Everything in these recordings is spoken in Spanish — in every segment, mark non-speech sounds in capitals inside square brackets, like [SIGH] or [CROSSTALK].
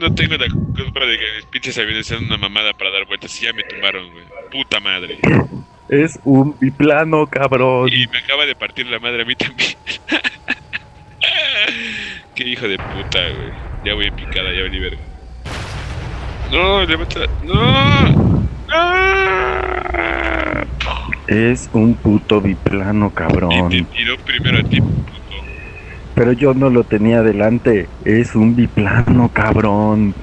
No tengo la culpa de que mis pinches aviones sean una mamada para dar vueltas y ya me tumbaron, güey. Puta madre. Es un biplano, cabrón. Y me acaba de partir la madre a mí también. [LAUGHS] Qué hijo de puta, güey. Ya voy en picada, ya vení verga. No, levanta. No. ¡Ah! Es un puto biplano, Y cabrón. te tiró primero a ti. Pero yo no lo tenía delante. Es un biplano, cabrón.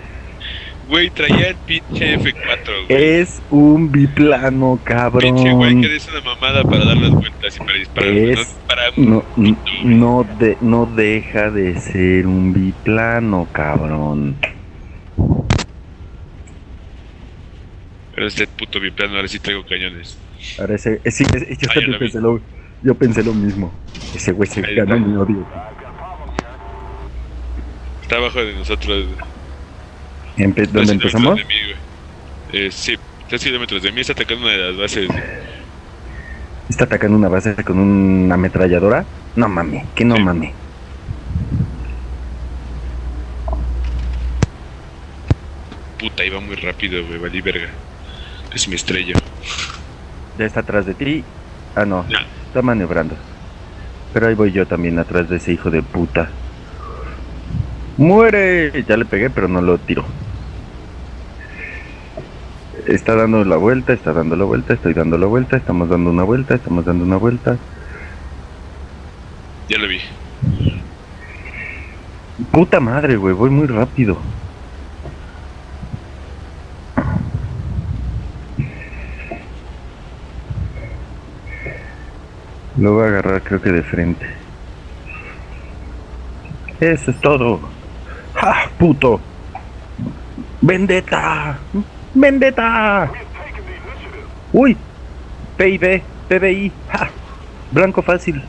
Güey, traía el pinche F4, güey. Es un biplano, Pinche güey, cabrón. que es una mamada para dar las vueltas y para disparar. Es- No, para No, no, de, no deja de ser un biplano, cabrón. Pero este puto biplano, ahora sí traigo cañones. Ahora ese, eh, sí, yo lo vi. pensé lo, yo pensé lo mismo. Ese güey se Ahí ganó está. mi odio. Está abajo de nosotros. Empe- ¿Dónde empezamos? de mí. Eh, sí, 3 kilómetros de mí está atacando una de las bases. ¿Está atacando una base con una ametralladora? No mames, que no Sí. mames. Puta, iba muy rápido, güey, valí verga. Es mi estrella. Ya está atrás de ti. Ah, no, No. está maniobrando. Pero ahí voy yo también atrás de ese hijo de puta. ¡Muere! Ya le pegué, pero no lo tiro. Está dando la vuelta, está dando la vuelta, estoy dando la vuelta, estamos dando una vuelta, estamos dando una vuelta. Ya lo vi. Puta madre, güey, voy muy rápido. Lo voy a agarrar creo que de frente. Eso es todo. ¡Ja, puto! ¡Vendetta! ¡Vendetta! ¡Uy! PIB, PBI, ¡ja! Blanco fácil.